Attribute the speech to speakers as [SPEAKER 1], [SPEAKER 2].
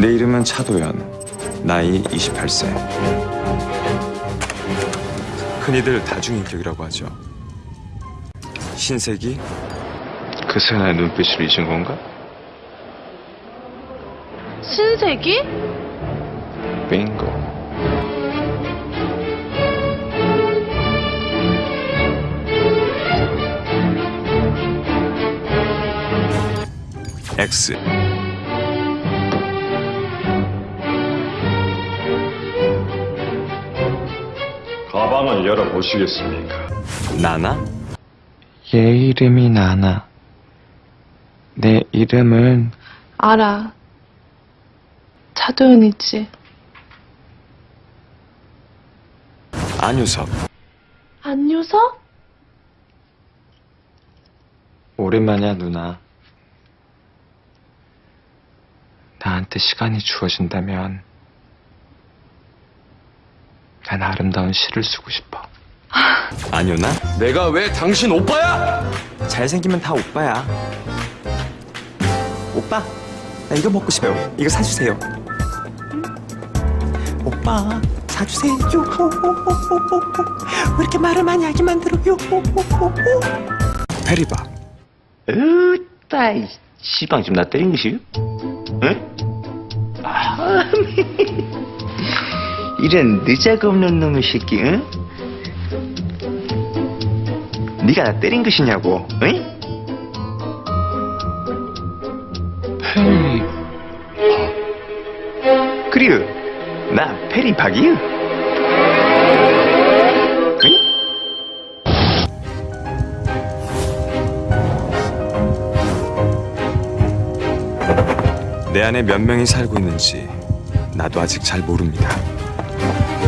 [SPEAKER 1] 내 이름은 차도연. 나이 28세. 흔히들 다중인격이라고 하죠. 신세기,
[SPEAKER 2] 그 사나의 눈빛을 잊은 건가?
[SPEAKER 3] 신세기?
[SPEAKER 2] 빙고.
[SPEAKER 1] X.
[SPEAKER 4] 가방을 열어보시겠습니까?
[SPEAKER 1] 나나?
[SPEAKER 2] 얘 이름이 나나. 내 이름은
[SPEAKER 3] 알아. 차도연이지.
[SPEAKER 1] 안유섭.
[SPEAKER 3] 안유서?
[SPEAKER 2] 오랜만이야 누나. 나한테 시간이 주어진다면 난 아름다운 시를 쓰고 싶어.
[SPEAKER 1] 안유나?
[SPEAKER 4] 내가 왜 당신 오빠야?
[SPEAKER 1] 잘생기면 다 오빠야. 오빠, 나 이거 먹고 싶어요. 이거 사주세요. 오빠, 사주세요. 왜 이렇게 말을 많이 하게 만들어요? 페리박.
[SPEAKER 5] 으따, 이 시방 지금 나 때린 것이? 응? 아, 이런 느자가 없는 놈의 새끼, 응? 네가 나 때린 것이냐고, 응?
[SPEAKER 2] 페리.
[SPEAKER 5] 그리고 나 페리박이유. 응?
[SPEAKER 1] 내 안에 몇 명이 살고 있는지 나도 아직 잘 모릅니다. Thank you.